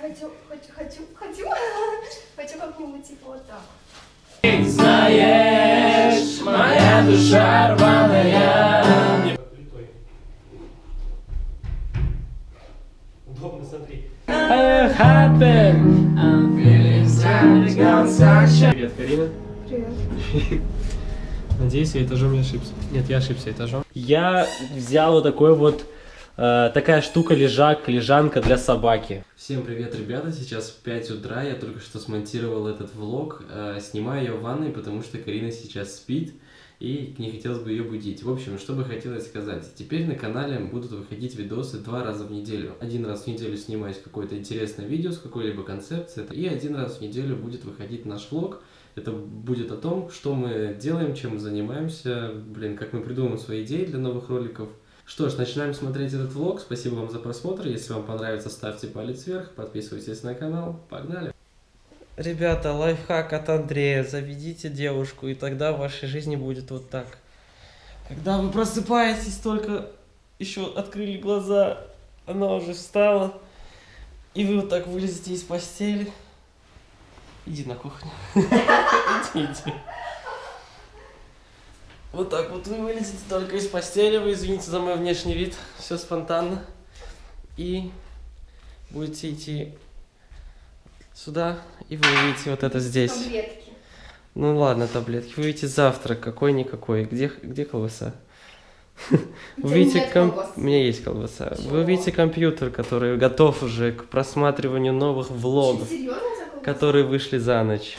хочу, хочу, хочу, хочу, хочу как-нибудь типа вот так. Знаешь, моя душа рваная. Удобно, смотри. Привет, Карина. Привет. Надеюсь, я этажом не ошибся. Нет, я ошибся этажом. Я взял вот такой вот, э, такая штука лежак, лежанка для собаки. Всем привет, ребята. Сейчас 5 утра. Я только что смонтировал этот влог. Э, снимаю ее в ванной, потому что Карина сейчас спит. И не хотелось бы ее будить. В общем, что бы хотелось сказать. Теперь на канале будут выходить видосы два раза в неделю. Один раз в неделю снимаюсь какое-то интересное видео с какой-либо концепцией. И один раз в неделю будет выходить наш влог. Это будет о том, что мы делаем, чем мы занимаемся, блин, как мы придумываем свои идеи для новых роликов. Что ж, начинаем смотреть этот влог. Спасибо вам за просмотр. Если вам понравится, ставьте палец вверх, подписывайтесь на канал. Погнали! Ребята, лайфхак от Андрея. Заведите девушку, и тогда в вашей жизни будет вот так. Когда вы просыпаетесь, только еще открыли глаза, она уже встала, и вы вот так вылезете из постели. Иди на кухню. Иди, иди. Вот так вот вы вылезете только из постели, вы извините за мой внешний вид, все спонтанно. И будете идти сюда, и вы увидите вот это здесь. Таблетки. Ну ладно, таблетки. Вы увидите завтрак, какой-никакой. Где, где колбаса? У Вы ком-. У меня есть колбаса. Чего? Вы увидите компьютер, который готов уже к просматриванию новых влогов, которые вышли за ночь.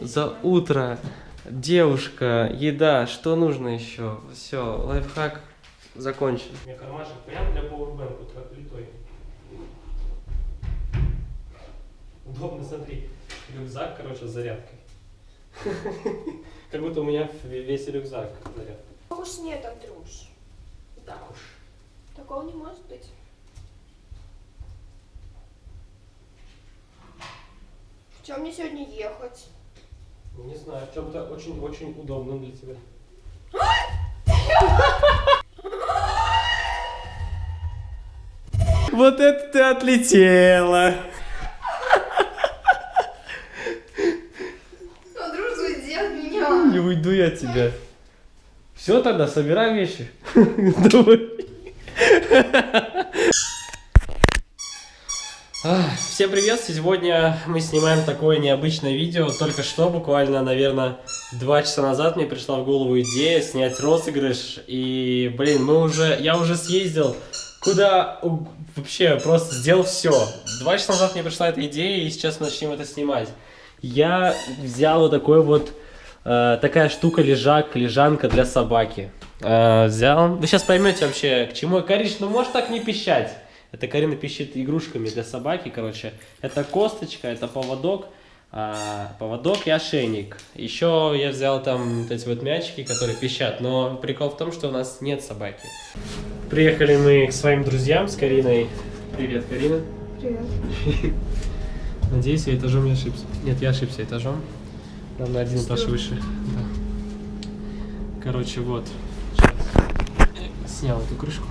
За утро. Девушка, еда, что нужно еще? Все, лайфхак закончен. У меня кармашек прям для пауэрбэнка, вот литой. Удобно, смотри. Рюкзак, короче, с зарядкой. Как будто у меня весь рюкзак зарядка. Так уж нет, Андрюш. Так уж. Такого не может быть. В чем мне сегодня ехать? Не знаю, в чем-то очень-очень удобно для тебя. Вот это ты отлетела! Андрюш, уйди от меня. Не уйду я от тебя. Все тогда, собирай вещи. Давай. Всем привет! Сегодня мы снимаем такое необычное видео. Только что, буквально, наверное, два часа назад мне пришла в голову идея снять розыгрыш. И, блин, мы уже, я уже съездил куда вообще просто сделал все. Два часа назад мне пришла эта идея, и сейчас мы начнем это снимать. Я взял вот такой вот э, такая штука лежак, лежанка для собаки. Э, взял. Вы сейчас поймете вообще, к чему. Кариш, ну можешь так не пищать. Это Карина пищит игрушками для собаки, короче. Это косточка, это поводок, а, поводок и ошейник. Еще я взял там вот эти вот мячики, которые пищат. Но прикол в том, что у нас нет собаки. Приехали мы к своим друзьям с Кариной. Привет, Карина. Привет. Надеюсь, я этажом не ошибся. Нет, я ошибся этажом. Нам на один этаж выше. Да. Короче, вот. Сейчас. Снял эту крышку.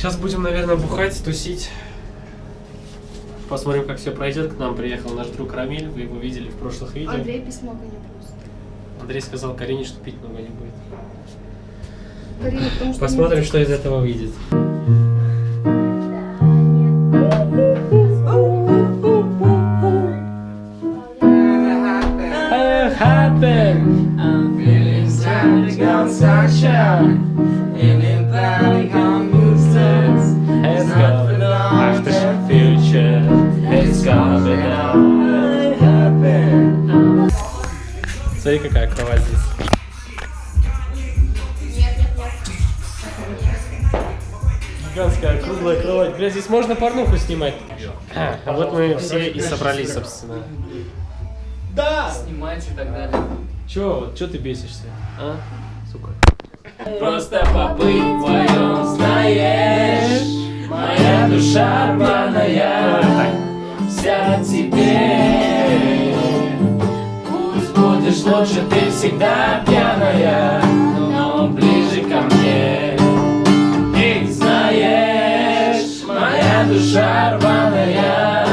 Сейчас будем, наверное, бухать, тусить. Посмотрим, как все пройдет. К нам приехал наш друг Рамиль. Вы его видели в прошлых видео. Андрей письмо гоня просто. Андрей сказал Карине, что пить много не будет. Карина, потому что... Посмотрим, что из этого выйдет. Смотри, какая кровать здесь. Нет, нет, нет. Гигантская круглая кровать. Бля, здесь можно порнуху снимать. А, а вот мы все и собрались, собственно. Снимать и так далее. Чё, чё ты бесишься? А? Сука. Просто побыть вдвоем, знаешь Моя душа рваная лучше, ты всегда пьяная Но ближе ко мне. Эй, знаешь Моя душа рваная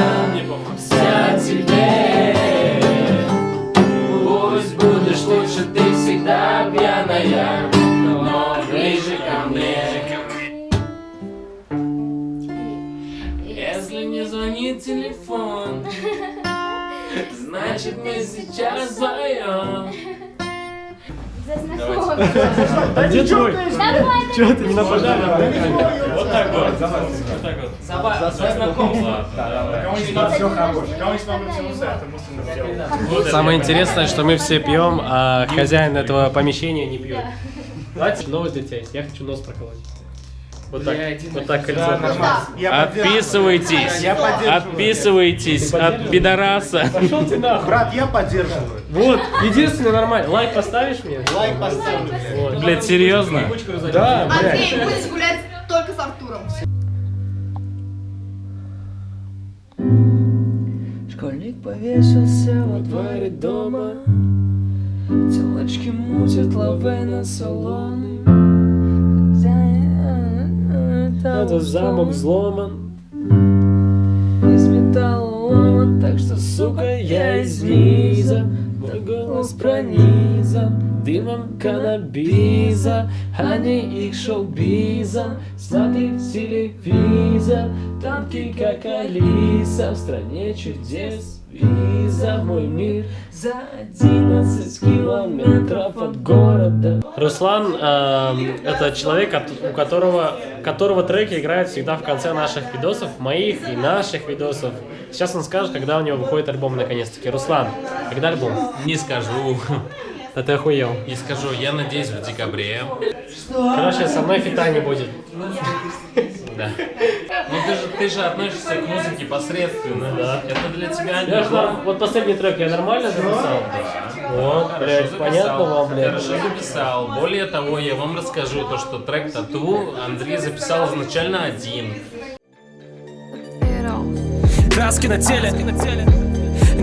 знакомство. А где твой? Давай, Чего ты не нападай? Вот так вот. Вот так вот. За знакомство. Мысленно сделал. Самое интересное, что мы все пьем, а хозяин этого помещения не пьет. Давайте новость для тебя есть. Я хочу нос проколоть. Вот так, вот так кольцо. Я Отписывайтесь, Я отписывайтесь от пидораса. Пошел ты нахуй. Брат, я поддерживаю. Вот, единственное нормально. Лайк поставишь мне? Лайк поставлю. Вот. Блядь, серьезно? Да, блядь. Андрей, будешь гулять только с Артуром. Школьник повесился во дворе дома Телочки мутят лаве на салоны Это замок взломан. Из металла ломан Так что, сука, я из низа. Мой голос пронизан Дымом каннабиза А не их шоу-бизом Смотри телевизор ты как Алиса. В стране чудес Виза в мой мир За 11 километров от города Руслан эм, это человек, у которого, которого треки играют всегда в конце наших видосов, моих и наших видосов. Сейчас он скажет, когда у него выходит альбом наконец-таки. Руслан, когда альбом? Не скажу. Да ты охуел. Не скажу. Я надеюсь в декабре. Короче, со мной фита не будет. Да. Ну ты же, ты же относишься к музыке посредственно. Да. Это для тебя не Я ж норм- Вот последний трек я нормально записал? Вот, Хорошо блядь, записал. понятно вам, блядь. Хорошо записал. Более того, я вам расскажу то, что трек Тату Андрей записал изначально один. Краски на теле,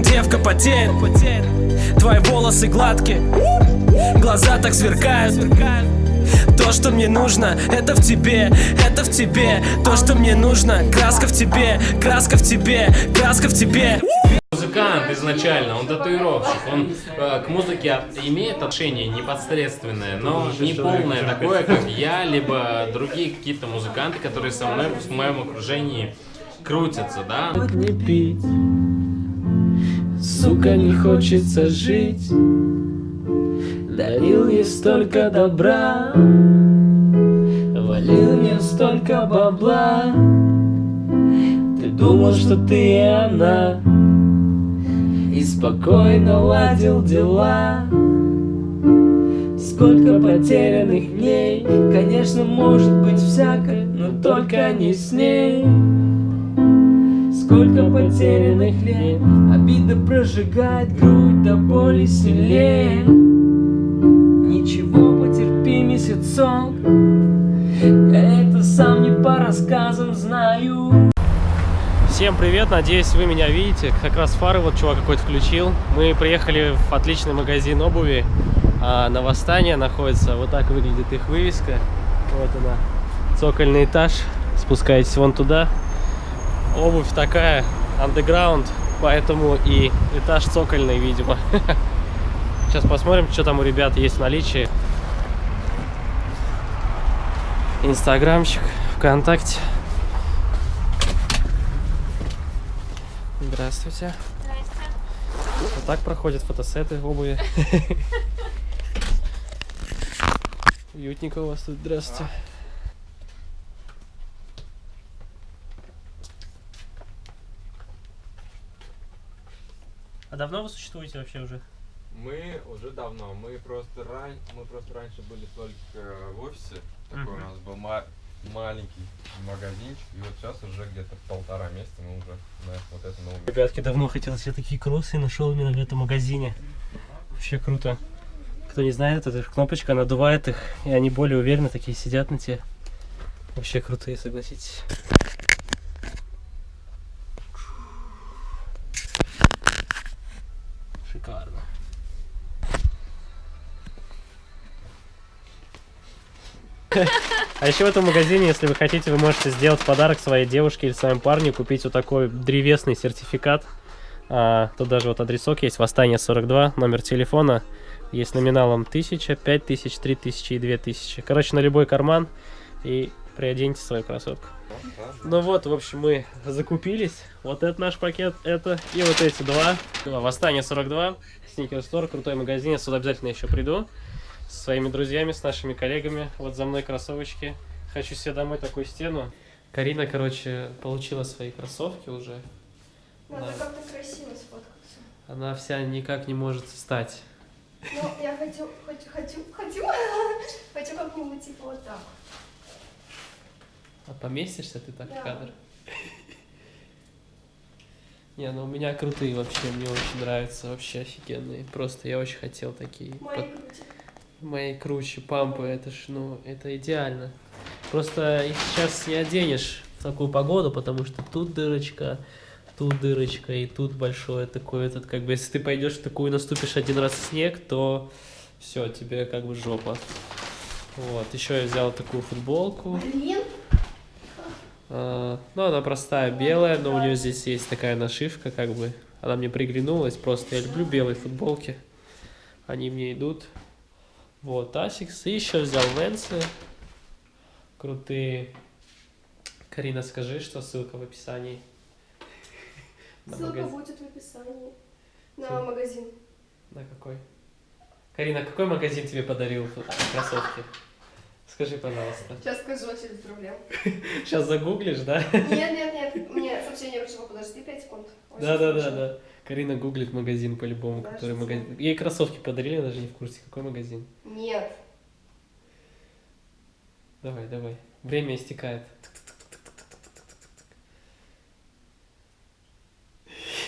девка потеет Твои волосы гладкие, глаза так сверкают. То, что мне нужно, это в тебе, это в тебе. То, что мне нужно, краска в тебе, краска в тебе, краска в тебе. Музыкант изначально, он татуировщик, он э, к музыке имеет отношение непосредственное, но не полное, такое, как я, либо другие какие-то музыканты, которые со мной в моем окружении крутятся, да? не пить Сука, не хочется жить. Дарил ей столько добра. Валил мне столько бабла. Ты думал, что ты и она. И спокойно ладил дела. Сколько потерянных дней. Конечно, может быть всякое Но только не с ней Сколько потерянных лет Обида прожигает грудь до боли сильнее Ничего, потерпи месяцок Я это сам не по рассказам знаю Всем привет, надеюсь вы меня видите. Как раз фары вот чувак какой-то включил. Мы приехали в отличный магазин обуви. А на Восстание находится. Вот так выглядит их вывеска. Вот она. Цокольный этаж. Спускаетесь вон туда. Обувь такая, андеграунд, поэтому и этаж цокольный, видимо. Сейчас посмотрим, что там у ребят есть в наличии. Инстаграмчик, ВКонтакте. Здравствуйте. Вот так проходят фотосеты обуви. Уютненько у вас тут. Здравствуйте. А давно вы существуете вообще уже? Мы уже давно, мы просто ран... мы просто раньше были только в офисе, такой у нас был ма- маленький магазинчик, и вот сейчас уже где-то полтора месяца мы уже на вот это новое. Ребятки, давно хотел себе такие кроссы и нашел именно в этом магазине. Вообще круто. Кто не знает, это кнопочка надувает их, и они более уверенно такие сидят на тебе. Вообще крутые, согласитесь. А еще в этом магазине, если вы хотите, вы можете сделать подарок своей девушке или своему парню, купить вот такой древесный сертификат. А, тут даже вот адресок есть, Восстание 42, номер телефона. Есть номиналом 1000, 5000, 3000 и 2000. Короче, на любой карман. И Приоденьте свою красотку. Ну вот, в общем, мы закупились. Вот это наш пакет, это и вот эти два. Восстание 42, Sneaker Store, крутой магазин. Я сюда обязательно еще приду. Со своими друзьями, с нашими коллегами. Вот за мной кроссовочки. Хочу себе домой такую стену. Карина, короче, получила свои кроссовки уже. Надо Да. как-то красиво сфоткаться. Она вся никак не может встать. Ну, я хочу, хочу, хочу, хочу, хочу как-нибудь типа вот так. А поместишься ты так Да. в кадр? Не, ну у меня крутые вообще, мне очень нравятся, вообще офигенные. Просто я очень хотел такие. Мои Под- крути. Мои круче пампы, это ж, ну, это идеально. Просто их сейчас не оденешь в такую погоду, потому что тут дырочка, тут дырочка, и тут большое такое, этот, как бы, если ты пойдешь в такую, наступишь один раз в снег, то все, тебе как бы жопа. Вот, еще я взял такую футболку. Блин, А, ну, она простая, белая, но у нее здесь есть такая нашивка, как бы. Она мне приглянулась, просто я люблю белые футболки. Они мне идут. Вот, Asics. И еще взял Vans ы. Крутые. Карина, скажи, что ссылка в описании. Ссылка будет в описании. На магазин. На какой? Карина, какой магазин тебе подарил кроссовки? Скажи, пожалуйста. Сейчас скажу, вообще без проблем. Сейчас загуглишь, да? Нет, нет, нет, мне сообщение пришло, подожди 5 секунд. Да, да, да, да. Карина гуглит магазин по-любому, который магазин. Ей кроссовки подарили, я даже не в курсе, какой магазин. Нет. Давай, давай. Время истекает.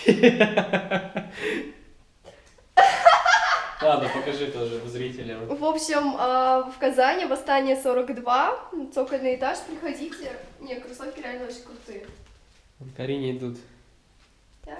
Ладно, покажи тоже зрителям. В общем, а, в Казани восстание 42, цокольный этаж, приходите. Не, кроссовки реально очень крутые. Карине идут. Я.